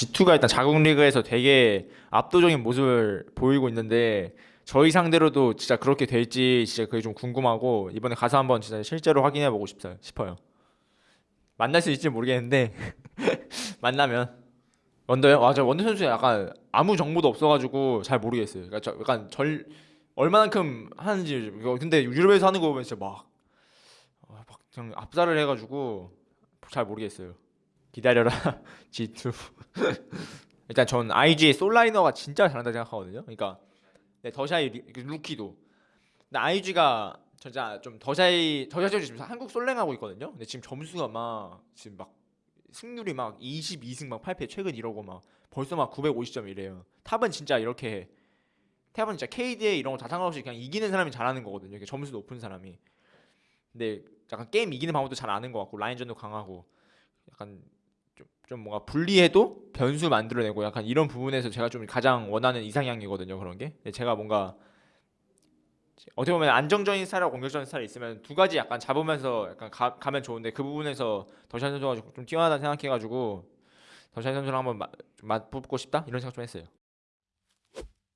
G2가 일단 자국 리그에서 되게 압도적인 모습을 보이고 있는데 저희 상대로도 진짜 그렇게 될지 진짜 그게 좀 궁금하고 이번에 가서 한번 진짜 실제로 확인해 보고 싶어요. 싶어요. 만날 수 있을지 모르겠는데 만나면 원더요? 맞아 원더 선수 약간 아무 정보도 없어가지고 잘 모르겠어요. 그러니까 저 약간 절 얼마만큼 하는지 근데 유럽에서 하는 거 보면 진짜 막, 아, 막 그냥 압살을 해가지고 잘 모르겠어요. 기다려라 G2. 일단 전 IG의 솔라이너가 진짜 잘한다 생각하거든요. 그러니까 네, 더샤이 리- 그 루키도. 근데 IG가 진짜 좀 더샤이 더샤이 지금 한국 솔랭하고 있거든요. 근데 지금 점수가 막 지금 막 승률이 막 22승 막 8패 최근 이러고 막 벌써 막 950점 이래요. 탑은 진짜 이렇게 탑은 진짜 KDA 이런 거 다 상관없이 그냥 이기는 사람이 잘하는 거거든요. 이렇게 점수 높은 사람이. 근데 약간 게임 이기는 방법도 잘 아는 것 같고 라인전도 강하고 약간 좀, 좀 뭔가 불리해도 변수 만들어내고 약간 이런 부분에서 제가 좀 가장 원하는 이상향이거든요. 그런 게. 제가 뭔가 어떻게 보면 안정적인 스타일하고 공격적인 스타일이 있으면 두 가지 약간 잡으면서 약간 가, 가면 좋은데 그 부분에서 더샤 선수가 좀 뛰어나다 생각해가지고 더샤 선수를 한번 맛, 좀 맛보고 싶다 이런 생각 좀 했어요.